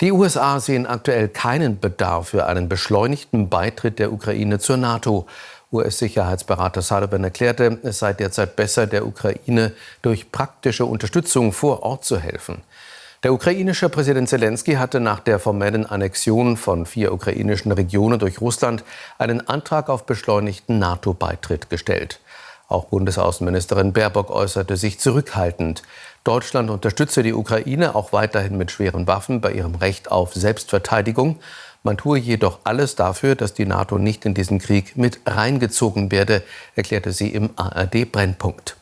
Die USA sehen aktuell keinen Bedarf für einen beschleunigten Beitritt der Ukraine zur NATO. US-Sicherheitsberater Sullivan erklärte, es sei derzeit besser, der Ukraine durch praktische Unterstützung vor Ort zu helfen. Der ukrainische Präsident Zelensky hatte nach der formellen Annexion von vier ukrainischen Regionen durch Russland einen Antrag auf beschleunigten NATO-Beitritt gestellt. Auch Bundesaußenministerin Baerbock äußerte sich zurückhaltend. Deutschland unterstütze die Ukraine auch weiterhin mit schweren Waffen bei ihrem Recht auf Selbstverteidigung. Man tue jedoch alles dafür, dass die NATO nicht in diesen Krieg mit reingezogen werde, erklärte sie im ARD Brennpunkt.